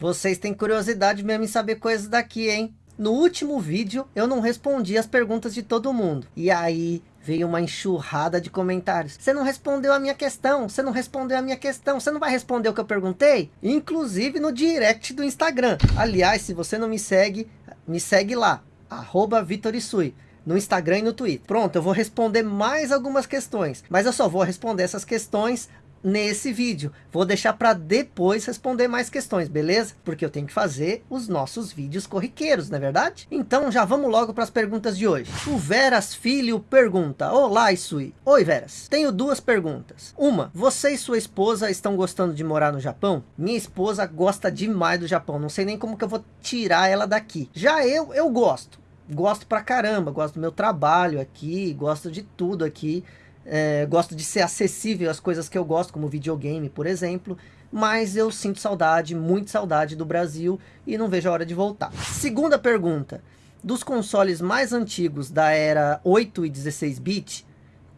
Vocês têm curiosidade mesmo em saber coisas daqui, hein? No último vídeo, eu não respondi as perguntas de todo mundo. E aí, veio uma enxurrada de comentários. Você não respondeu a minha questão, você não respondeu a minha questão, você não vai responder o que eu perguntei? Inclusive no direct do Instagram. Aliás, se você não me segue, me segue lá, arroba Vitorisui no Instagram e no Twitter. Pronto, eu vou responder mais algumas questões, mas eu só vou responder essas questões nesse vídeo. Vou deixar para depois responder mais questões, beleza? Porque eu tenho que fazer os nossos vídeos corriqueiros, não é verdade? Então já vamos logo para as perguntas de hoje. O Veras Filho pergunta, Olá Isui. Oi Veras, tenho duas perguntas. Uma, você e sua esposa estão gostando de morar no Japão? Minha esposa gosta demais do Japão, não sei nem como que eu vou tirar ela daqui. Já eu, eu gosto. Gosto pra caramba, gosto do meu trabalho aqui, gosto de tudo aqui é, gosto de ser acessível às coisas que eu gosto, como videogame, por exemplo. Mas eu sinto saudade, muito saudade do Brasil e não vejo a hora de voltar. Segunda pergunta. Dos consoles mais antigos da era 8 e 16 bit,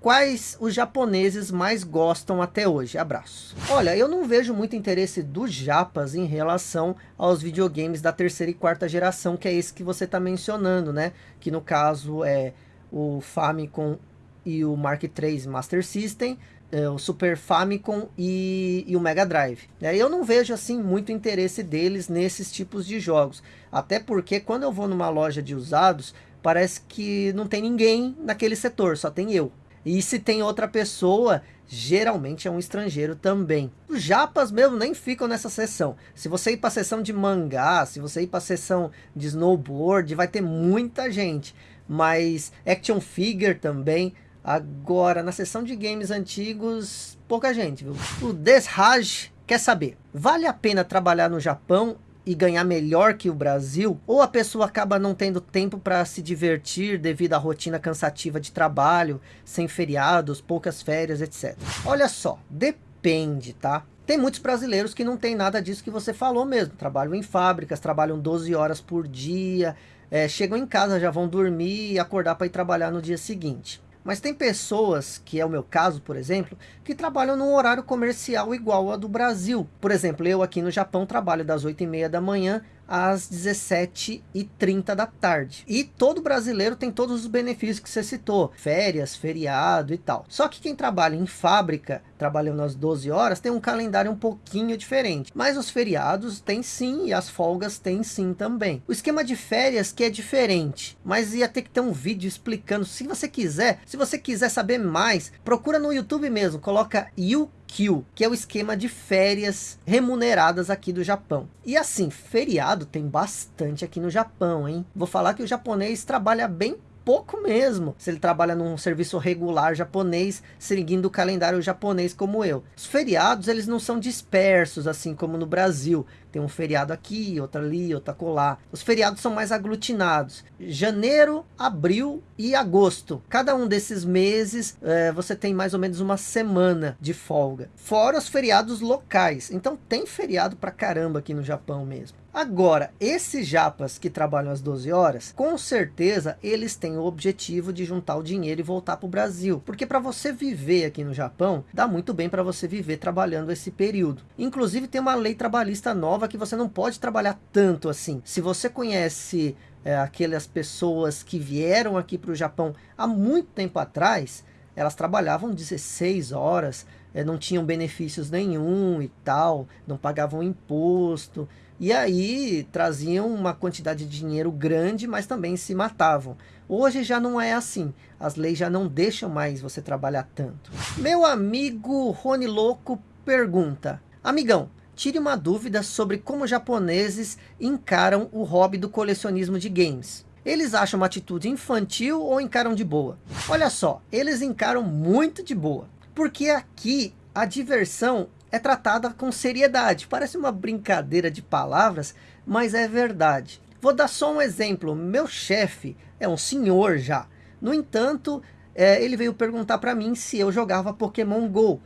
quais os japoneses mais gostam até hoje? Abraço. Olha, eu não vejo muito interesse dos japas em relação aos videogames da terceira e quarta geração, que é esse que você está mencionando, né? Que no caso é o Famicom e o Mark III Master System, é, o Super Famicom e, e, o Mega Drive. É, eu não vejo assim muito interesse deles nesses tipos de jogos. Até porque quando eu vou numa loja de usados, parece que não tem ninguém naquele setor, só tem eu. E se tem outra pessoa, geralmente é um estrangeiro também. Os japas mesmo nem ficam nessa seção. Se você ir para a seção de mangá, se você ir para a seção de snowboard, vai ter muita gente. Mas action figure também, Agora, na seção de games antigos, pouca gente, viu? O Desraj quer saber, vale a pena trabalhar no Japão e ganhar melhor que o Brasil? Ou a pessoa acaba não tendo tempo para se divertir devido à rotina cansativa de trabalho, sem feriados, poucas férias, etc. Olha só, depende, tá? Tem muitos brasileiros que não tem nada disso que você falou mesmo. Trabalham em fábricas, trabalham 12 horas por dia, é, chegam em casa, já vão dormir e acordar para ir trabalhar no dia seguinte. Mas tem pessoas, que é o meu caso, por exemplo, que trabalham num horário comercial igual ao do Brasil. Por exemplo, eu aqui no Japão trabalho das 8 e meia da manhã às 17h30 da tarde. E todo brasileiro tem todos os benefícios que você citou, férias, feriado e tal. Só que quem trabalha em fábrica, trabalhando às 12 horas, tem um calendário um pouquinho diferente. Mas os feriados tem sim e as folgas tem sim também. O esquema de férias que é diferente, mas ia ter que ter um vídeo explicando. Se você quiser, se você quiser saber mais, procura no YouTube mesmo, coloca You Kill, que é o esquema de férias remuneradas aqui do Japão. E assim, feriado tem bastante aqui no Japão, hein? Vou falar que o japonês trabalha bem pouco mesmo, se ele trabalha num serviço regular japonês, seguindo o calendário japonês como eu. Os feriados, eles não são dispersos, assim como no Brasil. Tem um feriado aqui, outro ali, outro acolá. Os feriados são mais aglutinados. Janeiro, abril e agosto. Cada um desses meses, é, você tem mais ou menos uma semana de folga. Fora os feriados locais. Então tem feriado pra caramba aqui no Japão mesmo. Agora, esses japas que trabalham às 12 horas, com certeza eles têm o objetivo de juntar o dinheiro e voltar para o Brasil. Porque para você viver aqui no Japão, dá muito bem para você viver trabalhando esse período. Inclusive tem uma lei trabalhista nova que você não pode trabalhar tanto assim. Se você conhece é, aquelas pessoas que vieram aqui para o Japão há muito tempo atrás, elas trabalhavam 16 horas, é, não tinham benefícios nenhum e tal, não pagavam imposto. E aí traziam uma quantidade de dinheiro grande, mas também se matavam. Hoje já não é assim. As leis já não deixam mais você trabalhar tanto. Meu amigo Rony Louco pergunta. Amigão, tire uma dúvida sobre como japoneses encaram o hobby do colecionismo de games. Eles acham uma atitude infantil ou encaram de boa? Olha só, eles encaram muito de boa. Porque aqui a diversão é tratada com seriedade. Parece uma brincadeira de palavras, mas é verdade. Vou dar só um exemplo. Meu chefe é um senhor já. No entanto, é, ele veio perguntar para mim se eu jogava Pokémon GO.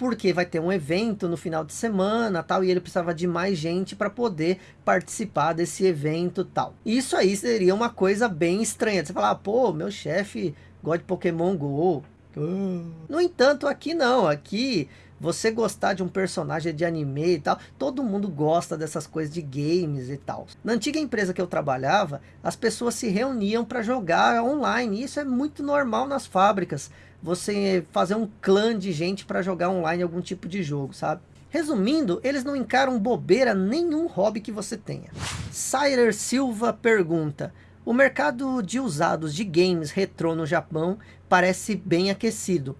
Porque vai ter um evento no final de semana tal, e ele precisava de mais gente para poder participar desse evento tal. Isso aí seria uma coisa bem estranha. Você falar, pô, meu chefe gosta de Pokémon GO. No entanto, aqui não. Aqui você gostar de um personagem de anime e tal, todo mundo gosta dessas coisas de games e tal. Na antiga empresa que eu trabalhava, as pessoas se reuniam para jogar online, isso é muito normal nas fábricas, você fazer um clã de gente para jogar online algum tipo de jogo, sabe? Resumindo, eles não encaram bobeira nenhum hobby que você tenha. Sirer Silva pergunta, o mercado de usados de games retrô no Japão parece bem aquecido.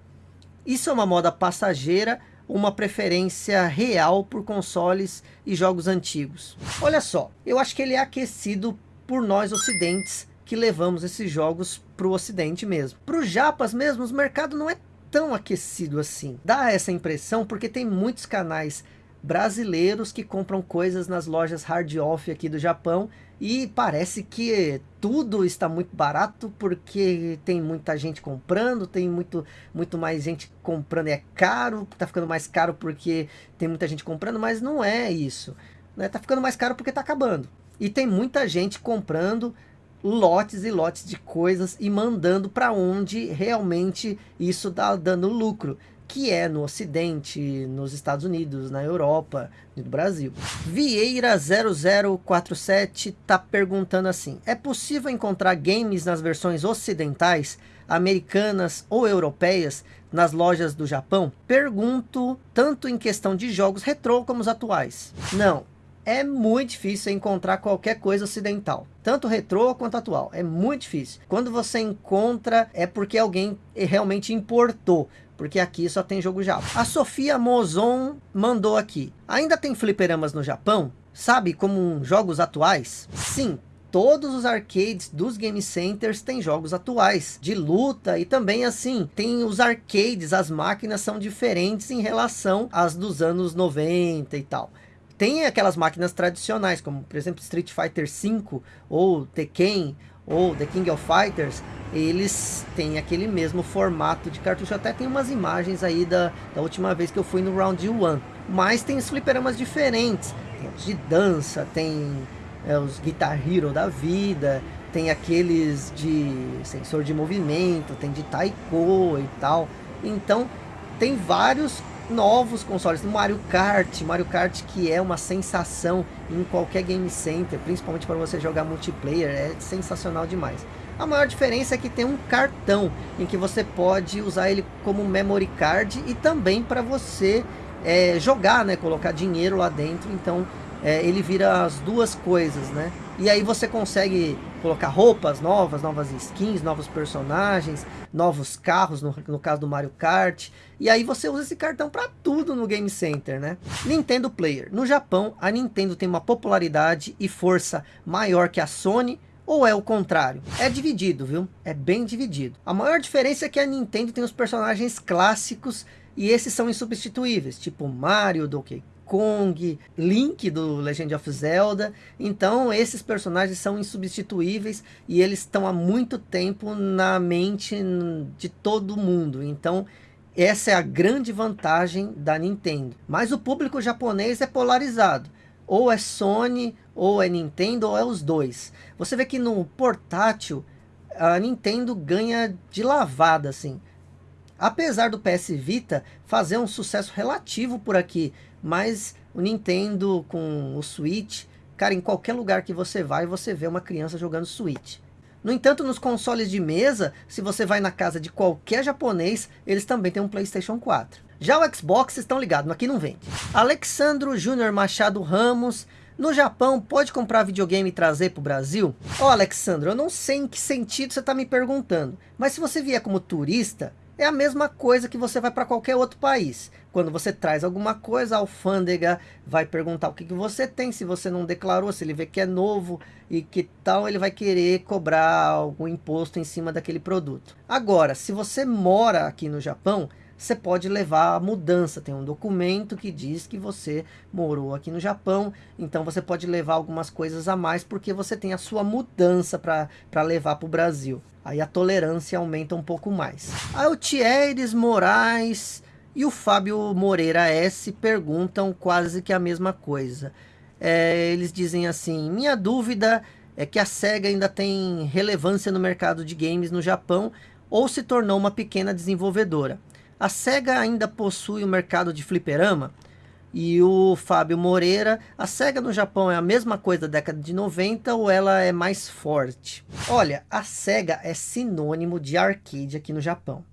Isso é uma moda passageira uma preferência real por consoles e jogos antigos. Olha só, eu acho que ele é aquecido por nós ocidentes que levamos esses jogos para o ocidente mesmo. Para os japas mesmo, o mercado não é tão aquecido assim. Dá essa impressão porque tem muitos canais brasileiros que compram coisas nas lojas hard off aqui do Japão e parece que tudo está muito barato porque tem muita gente comprando, tem muito, muito mais gente comprando, é caro, está ficando mais caro porque tem muita gente comprando, mas não é isso. Né? Tá ficando mais caro porque está acabando. E tem muita gente comprando lotes e lotes de coisas e mandando para onde realmente isso está dando lucro que é no Ocidente, nos Estados Unidos, na Europa e no Brasil. Vieira 0047 está perguntando assim, é possível encontrar games nas versões ocidentais, americanas ou europeias nas lojas do Japão? Pergunto tanto em questão de jogos retrô como os atuais. Não, é muito difícil encontrar qualquer coisa ocidental. Tanto retrô quanto atual. É muito difícil. Quando você encontra, é porque alguém realmente importou porque aqui só tem jogo Java. A Sofia Mozon mandou aqui. Ainda tem fliperamas no Japão? Sabe, como jogos atuais? Sim, todos os arcades dos game centers têm jogos atuais de luta e também assim tem os arcades as máquinas são diferentes em relação às dos anos 90 e tal tem aquelas máquinas tradicionais como por exemplo Street Fighter 5 ou Tekken ou The King of Fighters, eles têm aquele mesmo formato de cartucho. Até tem umas imagens aí da, da última vez que eu fui no Round 1. Mas tem os fliperamas diferentes. Tem os de dança, tem é, os Guitar Hero da vida, tem aqueles de sensor de movimento, tem de taiko e tal. Então, tem vários novos consoles, no Mario Kart, Mario Kart que é uma sensação em qualquer game center, principalmente para você jogar multiplayer, é sensacional demais. A maior diferença é que tem um cartão em que você pode usar ele como memory card e também para você é, jogar, né, colocar dinheiro lá dentro, então é, ele vira as duas coisas, né? E aí você consegue colocar roupas novas, novas skins, novos personagens, novos carros, no, no caso do Mario Kart. E aí você usa esse cartão para tudo no Game Center, né? Nintendo Player. No Japão, a Nintendo tem uma popularidade e força maior que a Sony, ou é o contrário? É dividido, viu? É bem dividido. A maior diferença é que a Nintendo tem os personagens clássicos e esses são insubstituíveis, tipo Mario, Donkey Kong, Link do Legend of Zelda. Então esses personagens são insubstituíveis e eles estão há muito tempo na mente de todo mundo. Então essa é a grande vantagem da Nintendo. Mas o público japonês é polarizado. Ou é Sony, ou é Nintendo, ou é os dois. Você vê que no portátil a Nintendo ganha de lavada assim. Apesar do PS Vita fazer um sucesso relativo por aqui, mas o Nintendo com o Switch, cara, em qualquer lugar que você vai, você vê uma criança jogando Switch. No entanto, nos consoles de mesa, se você vai na casa de qualquer japonês, eles também têm um Playstation 4. Já o Xbox, estão ligados, aqui não vende. Alexandro Júnior Machado Ramos, no Japão, pode comprar videogame e trazer para o Brasil? Ó, oh, Alexandro, eu não sei em que sentido você está me perguntando, mas se você vier como turista, é a mesma coisa que você vai para qualquer outro país. Quando você traz alguma coisa, a alfândega vai perguntar o que, que você tem, se você não declarou, se ele vê que é novo e que tal, ele vai querer cobrar algum imposto em cima daquele produto. Agora, se você mora aqui no Japão, você pode levar a mudança. Tem um documento que diz que você morou aqui no Japão, então você pode levar algumas coisas a mais porque você tem a sua mudança para levar para o Brasil. Aí a tolerância aumenta um pouco mais. Thieres Moraes e o Fábio Moreira S perguntam quase que a mesma coisa. É, eles dizem assim, minha dúvida é que a SEGA ainda tem relevância no mercado de games no Japão ou se tornou uma pequena desenvolvedora. A SEGA ainda possui o mercado de fliperama? E o Fábio Moreira, a SEGA no Japão é a mesma coisa da década de 90 ou ela é mais forte? Olha, a SEGA é sinônimo de arcade aqui no Japão.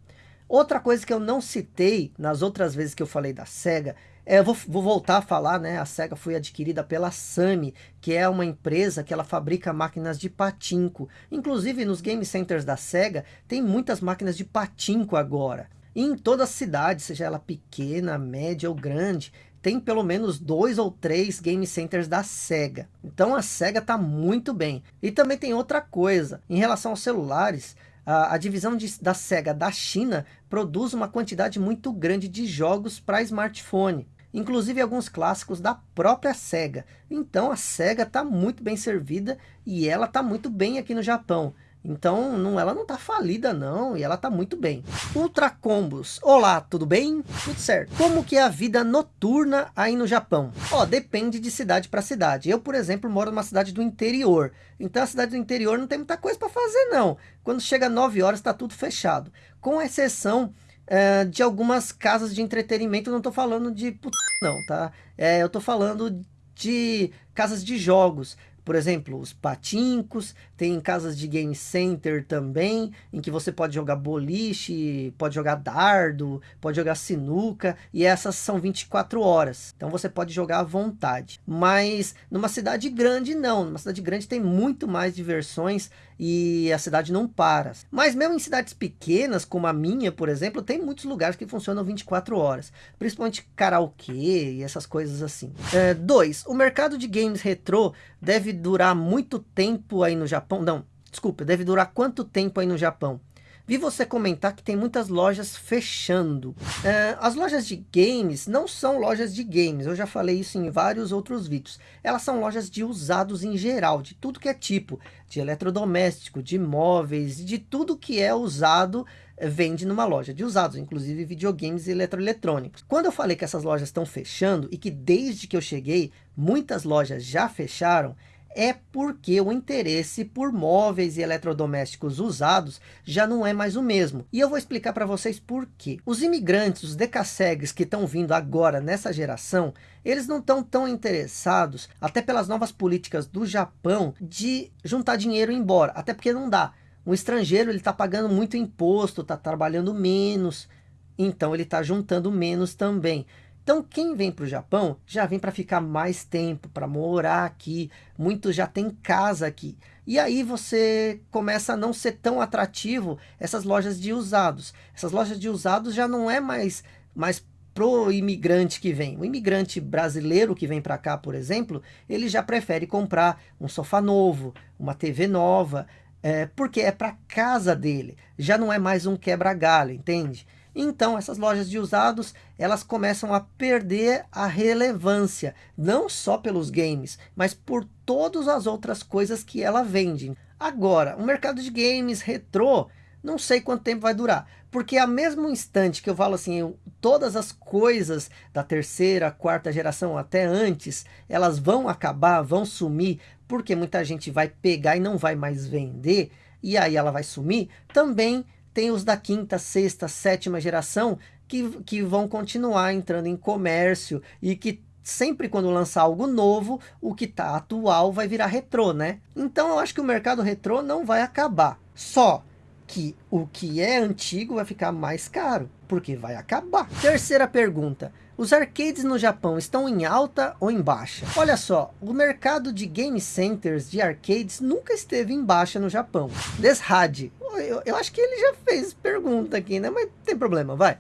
Outra coisa que eu não citei nas outras vezes que eu falei da SEGA, é, vou, vou, voltar a falar, né? A SEGA foi adquirida pela Sami, que é uma empresa que ela fabrica máquinas de patinco. Inclusive nos game centers da SEGA tem muitas máquinas de patinco agora. E em toda cidade, seja ela pequena, média ou grande, tem pelo menos dois ou três game centers da SEGA. Então a SEGA está muito bem. E também tem outra coisa, em relação aos celulares, a, a divisão de, da SEGA da China produz uma quantidade muito grande de jogos para smartphone. Inclusive alguns clássicos da própria SEGA. Então a SEGA está muito bem servida e ela está muito bem aqui no Japão. Então, não, ela não tá falida não, e ela tá muito bem. Ultra Combos. Olá, tudo bem? Tudo certo. Como que é a vida noturna aí no Japão? Ó, depende de cidade para cidade. Eu, por exemplo, moro numa cidade do interior. Então a cidade do interior não tem muita coisa para fazer não. Quando chega 9 horas está tudo fechado. Com exceção é, de algumas casas de entretenimento, não tô falando de put... não, tá? É, eu tô falando de casas de jogos por exemplo, os patincos, tem casas de game center também, em que você pode jogar boliche, pode jogar dardo, pode jogar sinuca, e essas são 24 horas. Então você pode jogar à vontade. Mas numa cidade grande não, numa cidade grande tem muito mais diversões e a cidade não para. Mas mesmo em cidades pequenas, como a minha, por exemplo, tem muitos lugares que funcionam 24 horas. Principalmente karaokê e essas coisas assim. 2. É, o mercado de games retrô deve durar muito tempo aí no Japão? Não, desculpa, deve durar quanto tempo aí no Japão? Vi você comentar que tem muitas lojas fechando. É, as lojas de games não são lojas de games, eu já falei isso em vários outros vídeos. Elas são lojas de usados em geral, de tudo que é tipo, de eletrodoméstico, de móveis, de tudo que é usado é, vende numa loja de usados, inclusive videogames e eletroeletrônicos. Quando eu falei que essas lojas estão fechando e que desde que eu cheguei, muitas lojas já fecharam, é porque o interesse por móveis e eletrodomésticos usados já não é mais o mesmo. E eu vou explicar para vocês por quê. Os imigrantes, os decassegues que estão vindo agora nessa geração, eles não estão tão interessados, até pelas novas políticas do Japão, de juntar dinheiro e ir embora. Até porque não dá. O estrangeiro ele está pagando muito imposto, está trabalhando menos, então ele está juntando menos também. Então quem vem para o Japão já vem para ficar mais tempo, para morar aqui. Muitos já têm casa aqui. E aí você começa a não ser tão atrativo essas lojas de usados. Essas lojas de usados já não é mais, mais pro imigrante que vem. O imigrante brasileiro que vem para cá, por exemplo, ele já prefere comprar um sofá novo, uma TV nova, é, porque é para casa dele. Já não é mais um quebra-galho, entende? Então essas lojas de usados, elas começam a perder a relevância, não só pelos games, mas por todas as outras coisas que ela vende. Agora, o mercado de games retrô, não sei quanto tempo vai durar, porque a mesmo instante que eu falo assim, eu, todas as coisas da terceira, quarta geração até antes, elas vão acabar, vão sumir, porque muita gente vai pegar e não vai mais vender, e aí ela vai sumir, também tem os da quinta, sexta, sétima geração que, que vão continuar entrando em comércio e que sempre quando lançar algo novo, o que está atual vai virar retrô, né? Então eu acho que o mercado retrô não vai acabar. Só que o que é antigo vai ficar mais caro, porque vai acabar. Terceira pergunta. Os arcades no Japão estão em alta ou em baixa? Olha só, o mercado de game centers de arcades nunca esteve em baixa no Japão. Deshad, eu, eu acho que ele já fez pergunta aqui, né? Mas tem problema, vai.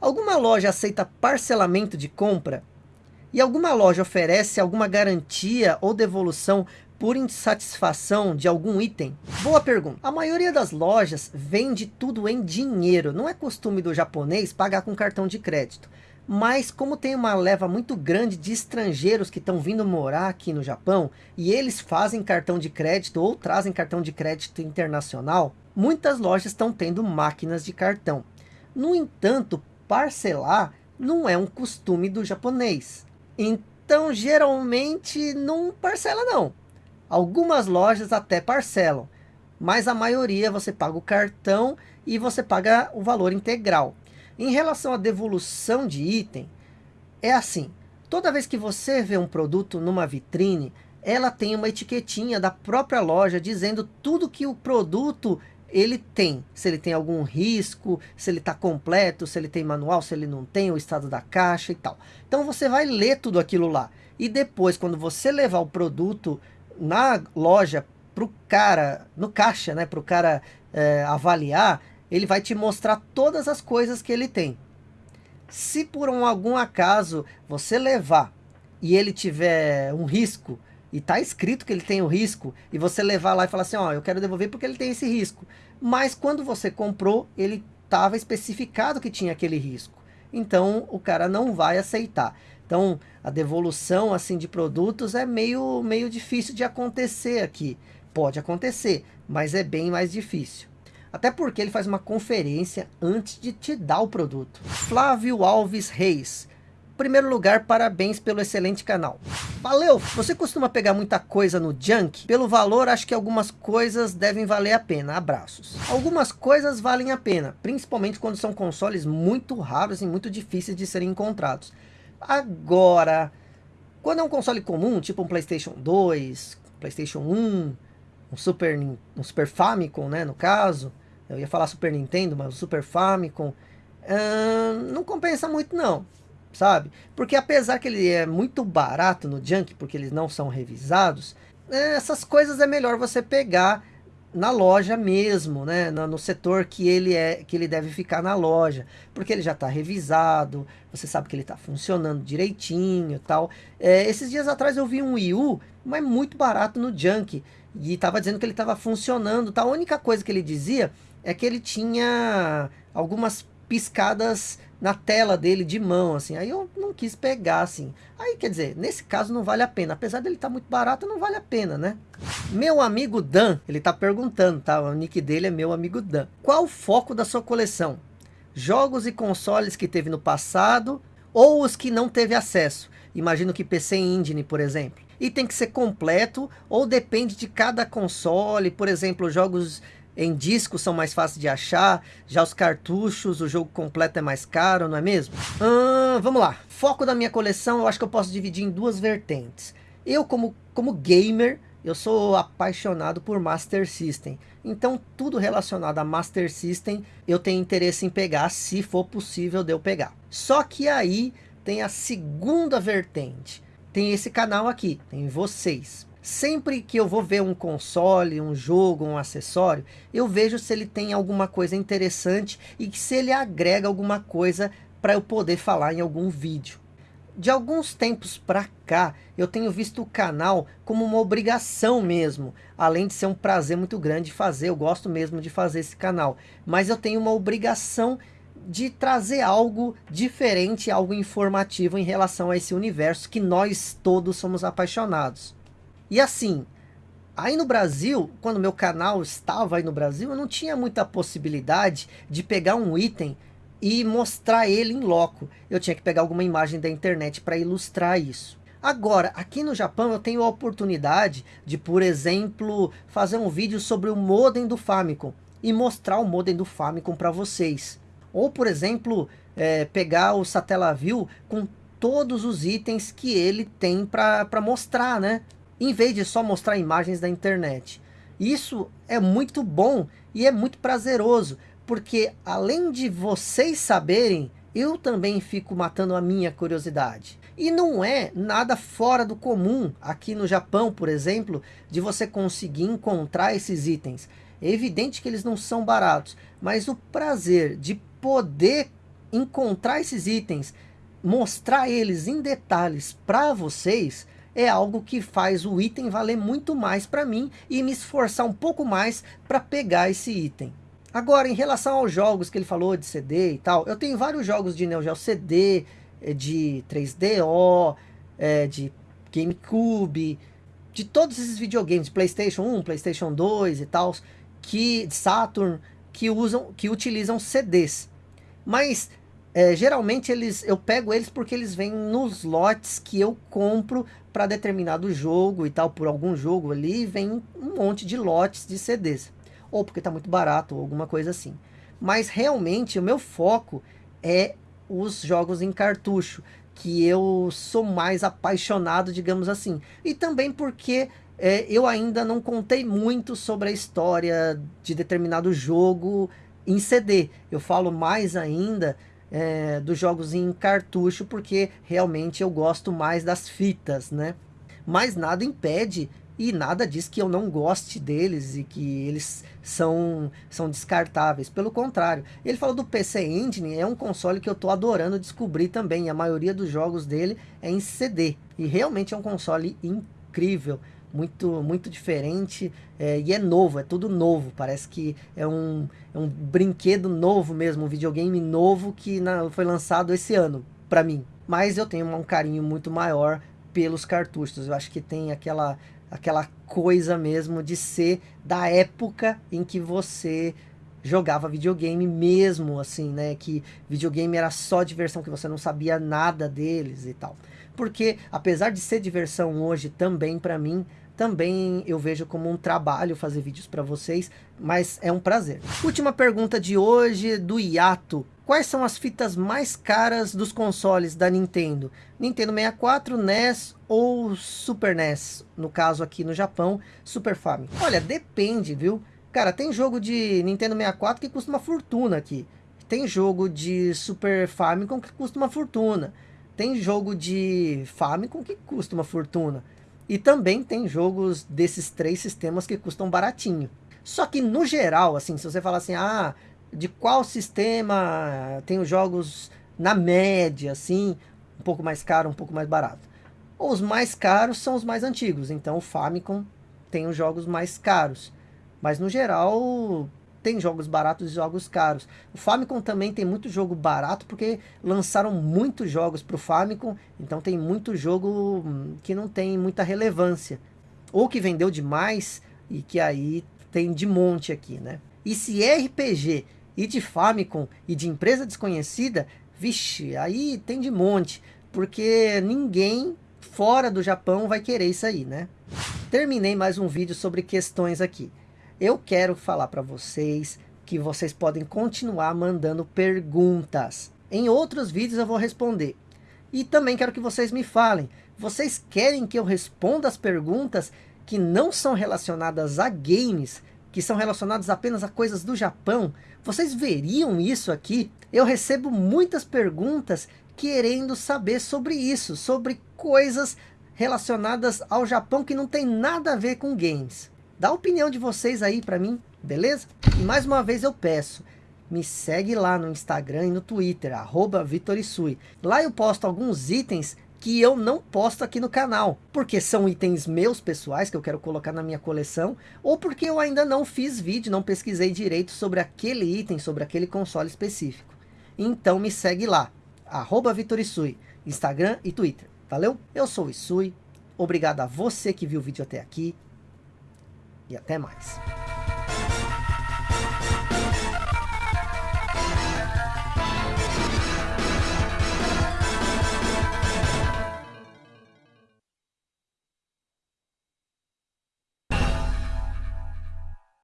Alguma loja aceita parcelamento de compra? E alguma loja oferece alguma garantia ou devolução por insatisfação de algum item? Boa pergunta. A maioria das lojas vende tudo em dinheiro. Não é costume do japonês pagar com cartão de crédito. Mas como tem uma leva muito grande de estrangeiros que estão vindo morar aqui no Japão, e eles fazem cartão de crédito ou trazem cartão de crédito internacional, muitas lojas estão tendo máquinas de cartão. No entanto, parcelar não é um costume do japonês. Então, geralmente, não parcela não. Algumas lojas até parcelam, mas a maioria você paga o cartão e você paga o valor integral. Em relação à devolução de item, é assim, toda vez que você vê um produto numa vitrine, ela tem uma etiquetinha da própria loja dizendo tudo que o produto ele tem, se ele tem algum risco, se ele está completo, se ele tem manual, se ele não tem, o estado da caixa e tal. Então você vai ler tudo aquilo lá. E depois, quando você levar o produto na loja para o cara, no caixa, né, para o cara é, avaliar, ele vai te mostrar todas as coisas que ele tem. Se por um, algum acaso você levar e ele tiver um risco, e tá escrito que ele tem o risco, e você levar lá e falar assim, ó, eu quero devolver porque ele tem esse risco. Mas quando você comprou, ele estava especificado que tinha aquele risco. Então o cara não vai aceitar. Então a devolução assim de produtos é meio, meio difícil de acontecer aqui. Pode acontecer, mas é bem mais difícil. Até porque ele faz uma conferência antes de te dar o produto. Flávio Alves Reis. Primeiro lugar, parabéns pelo excelente canal. Valeu! Você costuma pegar muita coisa no junk? Pelo valor, acho que algumas coisas devem valer a pena. Abraços. Algumas coisas valem a pena, principalmente quando são consoles muito raros e muito difíceis de serem encontrados. Agora, quando é um console comum, tipo um Playstation 2, Playstation 1, um Super, um Super Famicom, né, no caso, eu ia falar Super Nintendo, mas o Super Famicom. Hum, não compensa muito não, sabe? Porque apesar que ele é muito barato no junk, porque eles não são revisados, é, essas coisas é melhor você pegar na loja mesmo, né? No, no, setor que ele é que ele deve ficar na loja, porque ele já está revisado, você sabe que ele está funcionando direitinho, tal. É, esses dias atrás eu vi um Wii U, mas muito barato no junk e estava dizendo que ele estava funcionando, tal. A única coisa que ele dizia é que ele tinha algumas piscadas na tela dele de mão, assim. Aí eu não quis pegar, assim. Aí, quer dizer, nesse caso não vale a pena. Apesar dele estar tá muito barato, não vale a pena, né? Meu amigo Dan, ele tá perguntando, tá? O nick dele é meu amigo Dan. Qual o foco da sua coleção? Jogos e consoles que teve no passado ou os que não teve acesso? Imagino que PC Engine, por exemplo. E tem que ser completo ou depende de cada console, por exemplo, jogos em disco são mais fáceis de achar, já os cartuchos, o jogo completo é mais caro, não é mesmo? Hum, vamos lá, foco da minha coleção eu acho que eu posso dividir em duas vertentes. Eu como, como gamer, eu sou apaixonado por Master System. Então tudo relacionado a Master System eu tenho interesse em pegar, se for possível de eu pegar. Só que aí tem a segunda vertente. Tem esse canal aqui, tem vocês. Sempre que eu vou ver um console, um jogo, um acessório, eu vejo se ele tem alguma coisa interessante e se ele agrega alguma coisa para eu poder falar em algum vídeo. De alguns tempos para cá, eu tenho visto o canal como uma obrigação mesmo, além de ser um prazer muito grande fazer, eu gosto mesmo de fazer esse canal, mas eu tenho uma obrigação de trazer algo diferente, algo informativo em relação a esse universo que nós todos somos apaixonados. E assim, aí no Brasil, quando meu canal estava aí no Brasil, eu não tinha muita possibilidade de pegar um item e mostrar ele em loco. Eu tinha que pegar alguma imagem da internet para ilustrar isso. Agora, aqui no Japão eu tenho a oportunidade de, por exemplo, fazer um vídeo sobre o modem do Famicom e mostrar o modem do Famicom para vocês. Ou, por exemplo, é, pegar o Satellaview com todos os itens que ele tem para mostrar, né? Em vez de só mostrar imagens da internet. Isso é muito bom e é muito prazeroso, porque além de vocês saberem, eu também fico matando a minha curiosidade. E não é nada fora do comum, aqui no Japão, por exemplo, de você conseguir encontrar esses itens. É evidente que eles não são baratos, mas o prazer de poder encontrar esses itens, mostrar eles em detalhes para vocês, é algo que faz o item valer muito mais para mim e me esforçar um pouco mais para pegar esse item. Agora, em relação aos jogos que ele falou de CD e tal, eu tenho vários jogos de Neo Geo CD, eh, de 3DO, é, de GameCube, de todos esses videogames, Playstation 1, Playstation 2 e tal, que Saturn, que usam, que utilizam CDs. Mas é, geralmente eles, eu pego eles porque eles vêm nos lotes que eu compro para determinado jogo e tal, por algum jogo ali, vem um monte de lotes de CDs. Ou porque está muito barato, ou alguma coisa assim. Mas realmente o meu foco é os jogos em cartucho, que eu sou mais apaixonado, digamos assim. E também porque é, eu ainda não contei muito sobre a história de determinado jogo em CD. Eu falo mais ainda é, dos jogos em cartucho, porque realmente eu gosto mais das fitas, né? Mas nada impede e nada diz que eu não goste deles e que eles são, são descartáveis. Pelo contrário, ele falou do PC Engine, é um console que eu estou adorando descobrir também. A maioria dos jogos dele é em CD. E realmente é um console incrível muito, muito diferente é, e é novo, é tudo novo. Parece que é um, é um brinquedo novo mesmo, um videogame novo que na, foi lançado esse ano, para mim. Mas eu tenho um carinho muito maior pelos cartuchos. Eu acho que tem aquela, aquela coisa mesmo de ser da época em que você jogava videogame mesmo, assim, né? Que videogame era só diversão, que você não sabia nada deles e tal. Porque, apesar de ser diversão hoje também para mim, também eu vejo como um trabalho fazer vídeos para vocês, mas é um prazer. Última pergunta de hoje do Iato. Quais são as fitas mais caras dos consoles da Nintendo? Nintendo 64, NES ou Super NES? No caso aqui no Japão, Super Famicom. Olha, depende, viu? Cara, tem jogo de Nintendo 64 que custa uma fortuna aqui. Tem jogo de Super Famicom que custa uma fortuna. Tem jogo de Famicom que custa uma fortuna. E também tem jogos desses três sistemas que custam baratinho. Só que no geral, assim, se você falar assim, ah, de qual sistema tem os jogos na média, assim, um pouco mais caro, um pouco mais barato. Os mais caros são os mais antigos, então o Famicom tem os jogos mais caros. Mas no geral, tem jogos baratos e jogos caros. O Famicom também tem muito jogo barato, porque lançaram muitos jogos para o Famicom, então tem muito jogo hum, que não tem muita relevância. Ou que vendeu demais, e que aí tem de monte aqui, né? E se é RPG e de Famicom e de empresa desconhecida, vixe, aí tem de monte, porque ninguém fora do Japão vai querer isso aí, né? Terminei mais um vídeo sobre questões aqui eu quero falar para vocês que vocês podem continuar mandando perguntas. Em outros vídeos eu vou responder. E também quero que vocês me falem. Vocês querem que eu responda as perguntas que não são relacionadas a games, que são relacionadas apenas a coisas do Japão? Vocês veriam isso aqui? Eu recebo muitas perguntas querendo saber sobre isso, sobre coisas relacionadas ao Japão que não tem nada a ver com games. Dá a opinião de vocês aí para mim, beleza? E mais uma vez eu peço, me segue lá no Instagram e no Twitter, arroba Vitorisui. Lá eu posto alguns itens que eu não posto aqui no canal, porque são itens meus pessoais que eu quero colocar na minha coleção, ou porque eu ainda não fiz vídeo, não pesquisei direito sobre aquele item, sobre aquele console específico. Então me segue lá, arroba Vitorisui, Instagram e Twitter. Valeu? Eu sou o Isui, obrigado a você que viu o vídeo até aqui, e até mais.